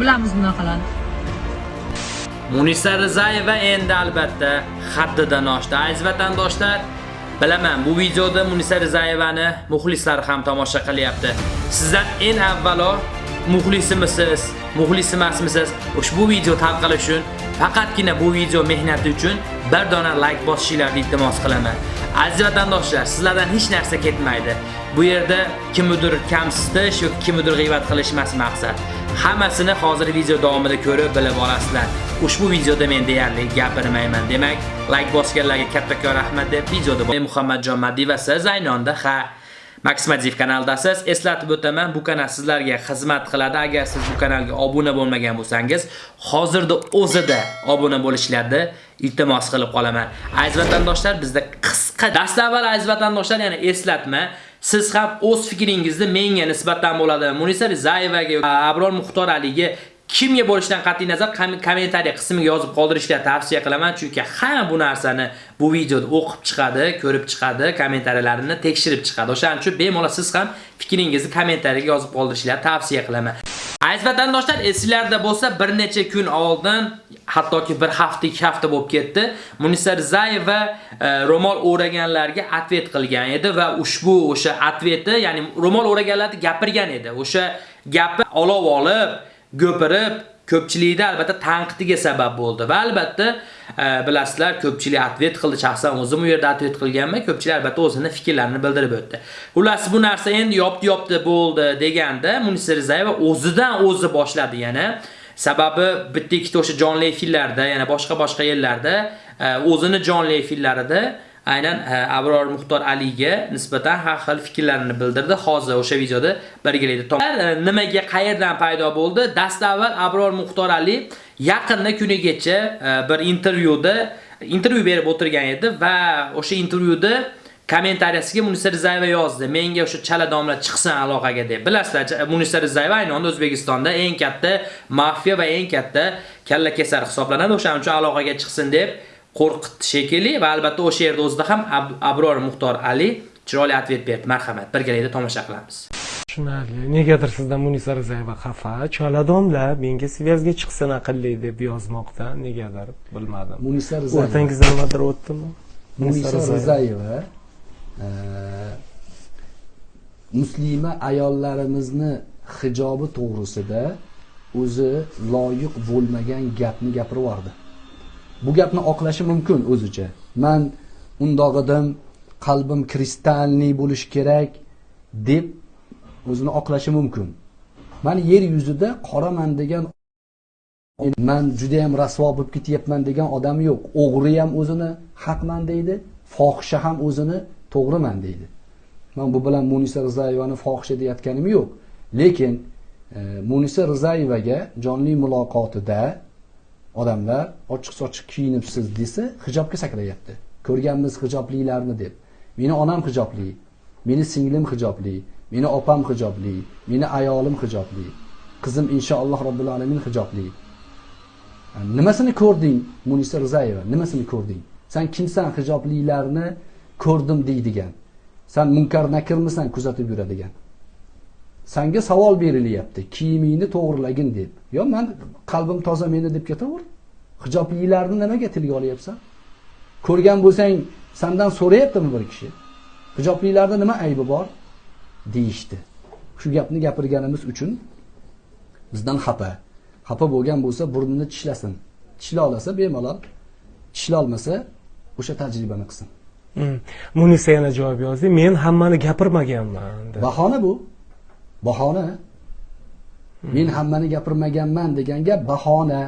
bilamiz bunaqalarni munisa rizayeva endi albatta haddidan oshdi. Aziz vatandoshlar bilaman bu videoda munisa rizayevani muxlislari ham tomosha qilyapti. Sizdan eng avvalo muxlisimisiz muxlis emasmisiz ushbu video tarqalishi uchun faqatgina bu video mehnati uchun bir dona like bosishingizni iltimos qilaman. Aziz vatandoshlar sizlardan hech narsa ketmaydi. Bu yerda kimnidir kamsitish yoki kimnidir g'iybat qilish emas maqsad. Hammasini hozir video davomida ko'rib bilib olasizlar ushbu videoda men deyarli gapirmayman demak like bosganlarga kattakon rahmat deb videoda men muhammadjon Madiyev va siz aynonda ha Maximadiv kanaldasiz. Eslatib o'taman, bu kanal sizlarga xizmat qiladi. Agar siz bu kanalga obuna bo'lmagan bo'lsangiz, hozirda o'zida obuna bo'lishlarni iltimos qilib qolaman. Aziz vatandoshlar, bizda qisqa dastavval aziz vatandoshlar, yana eslatma, siz ham o'z fikringizni menga nisbatan bo'ladi. Munisa Rizayevaga, Abror Muxtor Aliga kimga bo'lishidan qat'iy nazar kommentariy qismiga yozib qoldirishni tavsiya qilaman chunki hamma bu narsani bu videoda o'qib chiqadi, ko'rib chiqadi, kommentariyalarni tekshirib chiqadi. O'shaning uchun bemalol siz ham fikringizni kommentariyga yozib qoldirishni tavsiya qilaman. Aziz vatandoshlar, esingizda bo'lsa, bir necha kun oldin, hattoki bir hafta, ikki hafta bo'lib ketdi, Munisa Rizayeva e, ro'mol o'raganlarga atvet qilgan edi va ushbu o'sha atveti, ya'ni ro'mol o'raganlarni gapirgan edi. O'sha gapi olov olib go'pirib ko'pchilikda albatta tanqidiga sabab bo'ldi va albatta e, bilasizlar ko'pchilik atvet qildi. Shaxsan o'zim u yerda atvet qilganman. Ko'pchilik albatta o'zini fikrlarini bildirib o'tdi. Xullas bu narsa endi yopdi yopdi bo'ldi deganda munisa rizayeva o'zidan o'zi boshladi. Yana sababi bitta ikkita o'sha jonli efirlarda yana boshqa boshqa yerlarda e, o'zini jonli efirlarida aynan e, Abror Muxtor Aliga nisbatan har xil fikrlarini bildirdi. Hozir o'sha videoda birgalikda e, nimaga qayerdan paydo bo'ldi? Dastavval Abror Muxtor Ali yaqinda kunigacha e, bir intervyuda intervyu berib o'tirgan edi va o'sha intervyuda kommentariyasiga Munisa Rizayeva yozdi. Menga o'sha chala domla chiqsin aloqaga deb. Bilasizlar, Munisa Rizayeva aynan O'zbekistonda eng katta mafiya va eng katta kalla kesar hisoblanadi. O'shaning uchun aloqaga chiqsin deb qo'rqitdi shekilli va albatta o'sha yerda o'zida ham Abror Muxtor Ali chiroyli atvet berdi. Marhamat, birgalikda tomosha qilamiz. tushunarli. Negadir sizdan munisa rizayeva xafa. Choladomlar menga svязga chiqsin aqlli deb yozmoqda. Negadir bilmadim. Munisa rizayeva. O'rtangizda nimadir o'tdimi? Munisa rizayeva e, muslima ayollarimizni hijobi to'g'risida o'zi loyiq bo'lmagan gapni gapirib yubordi bu gapni oqlashi mumkin o'zicha. Man undog'idim qalbim kristalniy bo'lishi kerak deb o'zini oqlashi mumkin. Man yer yuzida qoraman degan man juda yam rasvo bo'lib ketyapman degan odam yo'q. O'g'ri ham o'zini haqman deydi fohisha ham o'zini to'g'riman deydi. Man bu bilan munisa rizayevani fohisha deyotganim yo'q. Lekin e, munisa rizayevaga jonli muloqotida odamlar ochiq sochiq kiyinibsiz desa hijobga sakrayapti ko'rganmiz hijoblilarni deb. Meni onam hijobli meni singlim hijobli meni opam hijobli meni ayolim hijobli qizim inshaalloh robbil alamin hijobli. Nimasini ko'rding munisa rizayeva nimasini ko'rding? San kimsan hijoblilarni ko'rdim deydigan. San munkar nakirmisan kuzatib yuradigan. Sanga savol berilyapti. Kiyimingni to'g'rilagin deb. Yo man qalbim toza meni deb ketaver. Hijoblilarni nimaga tilga olyapsan? Ko'rgan bo'lsang sandan so'rayaptimi bir kishi? Hijoblilarda nima aybi bor? Deyishdi. Shu gapni gapirganimiz uchun bizdan xafa. Xafa bo'lgan bo'lsa burnini tishlasin. Tishla olasa bemalol tishlolmasa o'sha tajribani qilsin. Hmm. munisa yana javob yozdi. Men hammani gapirmaganman bahona bu bahona. Men hammani gapirmaganman degan gap bahona.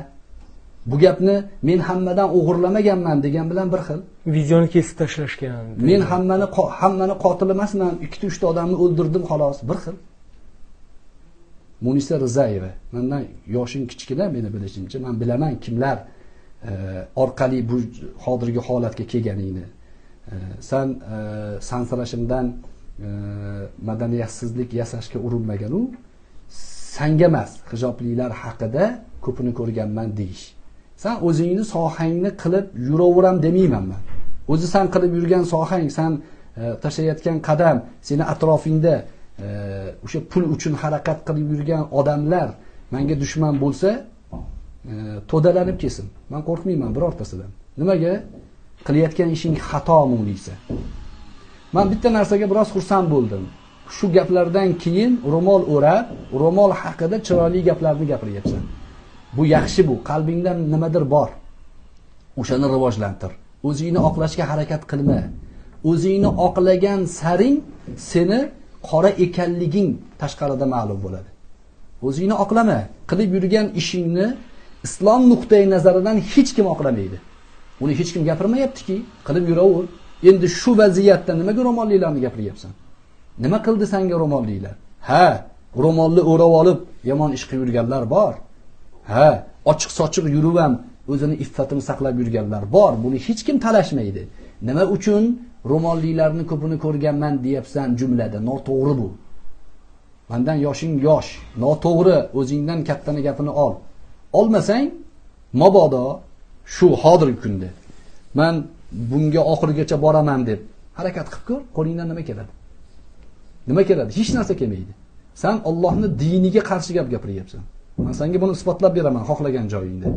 Bu gapni men hammadan o'g'irlamaganman degan bilan bir xil. Videoni kesib tashlashgan. Men hammani hammani qotil emasman. Ikkita uchta odamni o'ldirdim xolos. Bir xil. Munisa rizayeva. Mandan yoshing kichkina meni bilishimcha. Man bilaman kimlar e, orqali bu hozirgi holatga kelganingni. E, san e, sansirashimdan madaniyatsizlik yasashga urinmaganu sanga emas hijobliklar haqida ko'pini ko'rganman deyish. San o'zingni sohangni qilib yuraveram demayman man o'zi san qilib yurgan sohang san e, tashlayotgan qadam seni atrofingda e, o'sha pul uchun harakat qilib yurgan odamlar menga dushman bo'lsa e, to'dalanib kelsin. Man qo'rqmayman birortasidan. Nimaga? Qilayotgan ishing xato munisa man bitta narsaga biroz xursand bo'ldim. Shu gaplardan keyin ro'mol o'rab ro'mol haqida chiroyli gaplarni gapiryapsan. Bu yaxshi bu qalbingda nimadir bor. O'shani rivojlantir. O'zingni oqlashga harakat qilma. O'zingni oqlagan saring seni qora ekanliging tashqarida ma'lum bo'ladi. O'zingni oqlama. Qilib yurgan ishingni islom nuqtai nazaridan hech kim oqlamaydi. Uni hech kim gapirmayaptiki. Qilib yuraver. Endi shu vaziyatda nimaga ro'molliklarni gapiryapsan nima qildi sanga ro'molliklar ha ro'molni o'rab olib yomon ish qilib yurganlar bor. Ha ochiq sochiq yurib ham o'zini iffatini saqlab yurganlar bor. Buni hech kim talashmaydi. Nima uchun ro'molliklarni ko'pini ko'rganman deyapsan jumlada? Noto'g'ri bu. Mandan yoshing yosh. Noto'g'ri. O'zingdan kattani gapini ol. Olmasang mabodo shu hozirgi kunda. Man bunga oxirigacha boraman deb harakat qilib ko'r qo'lingdan nima keladi? Nima keladi? Hech narsa kelmaydi. San ollohni diniga qarshi gap gapiryapsan. Man senga buni isbotlab beraman xohlagan joyingda.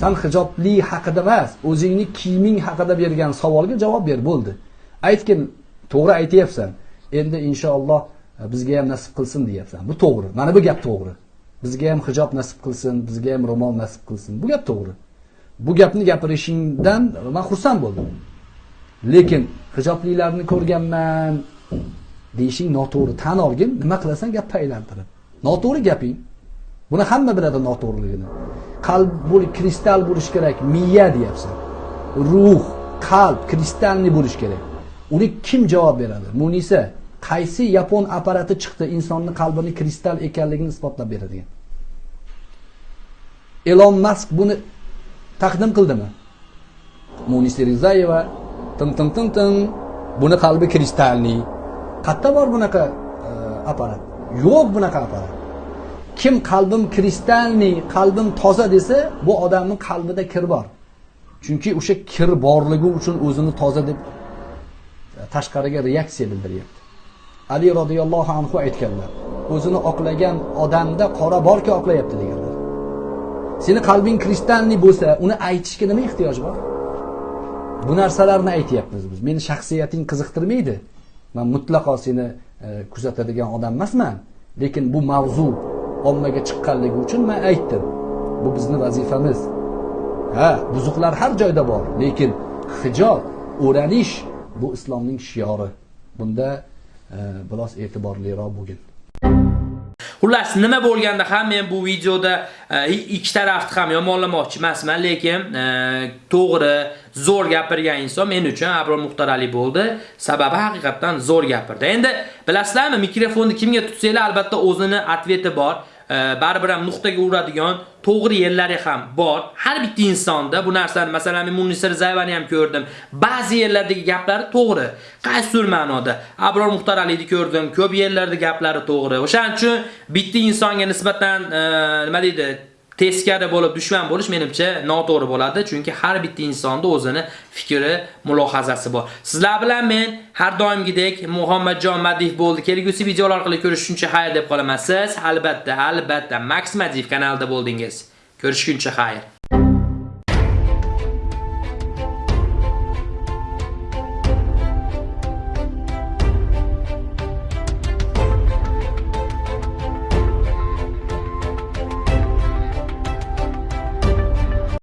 San hijobli haqida emas o'zingni kiyiming haqida bergan savolga javob ber bo'ldi. Aytgin to'g'ri aytyapsan. Endi inshaalloh e, bizga ham nasib qilsin deyapsan. Bu to'g'ri. Mana bu gap to'g'ri. Bizga ham hijob nasib qilsin bizga ham ro'mol nasib qilsin. Bu gap to'g'ri. Bu gapni gapirishingdan man xursand bo'ldim. Lekin hijoblilarni ko'rganman. Deyishing noto'g'ri tan olgin. Nima qilasan? Gapni aylantirib noto'g'ri gaping. Buni hamma biladi noto'g'riligini. Qalb bo'l kristal bo'lishi kerak. Miya deyapsan. Ruh qalb kristalniy bo'lishi kerak. Uni kim javob beradi? Munisa qaysi yapon apparati chiqdi? Insonni qalbini kristal ekanligini isbotlab beradigan. Elon Musk buni taqdim qildimi? Munisa rizayeva tin tin tin tin buni qalbi kristalniy qayerda bor bunaqa e, apparat. Yo'q bunaqa apparat. Kim qalbim kristalniy qalbim toza desa bu odamning qalbida kir bor. Chunki o'sha kir borligi uchun o'zini toza deb e, tashqariga reaksiya bildiryapti. Ali roziyallohu anhu aytganlar o'zini oqlagan odamda qora borki oqlayapti degan. Seni qalbing kristalniy bo'lsa uni aytishga nima ehtiyoj bor? Bu narsalarni aytyapmiz biz. Meni shaxsiyating qiziqtirmaydi. Man mutlaqo seni e, kuzatadigan odam emasman. Lekin bu mavzu ommaga chiqqanligi uchun man aytdim. Bu bizni vazifamiz. Ha buzuqlar har joyda bor. Lekin hijob o'ranish bu islomning shiori. Bunda e, biroz e'tiborliroq bo'lgin. Xullas, nima bo'lganda ham men bu videoda e, ikki tarafni ham yomonlamoqchi emasman, lekin e, to'g'ri, zo'r gapirgan inson men uchun Abror Muxtarali bo'ldi. Sababi haqiqatdan zo'r gapirdi. Endi bilasizlarmi, mikrofonni kimga tutsanglar albatta o'zini atveti bor. Baribir ham nuqtaga uradigan to'g'ri yerlari ham bor. Har bitta insonda bu narsani, masalan, men Munisa Rizayevani ham ko'rdim. Ba'zi yerlardagi gaplari to'g'ri. Qaysidir ma'noda. Abror Muxtar Aliyni ko'rdim. Ko'p yerlarda gaplari to'g'ri. O'shaning uchun bitta insonga nisbatan e, nima deydi, teskari bo'lib dushman bo'lish menimcha noto'g'ri bo'ladi, chunki har bitta insonda o'zini fikri, mulohazasi bor. Sizlar bilan men har doimgidek Muhammadjon Madiv bo'ldi. Kelgusi videolar orqali ko'rishguncha xayr deb qolaman. Siz albatta, albatta Max Madiv kanalida bo'ldingiz. Ko'rishguncha xayr.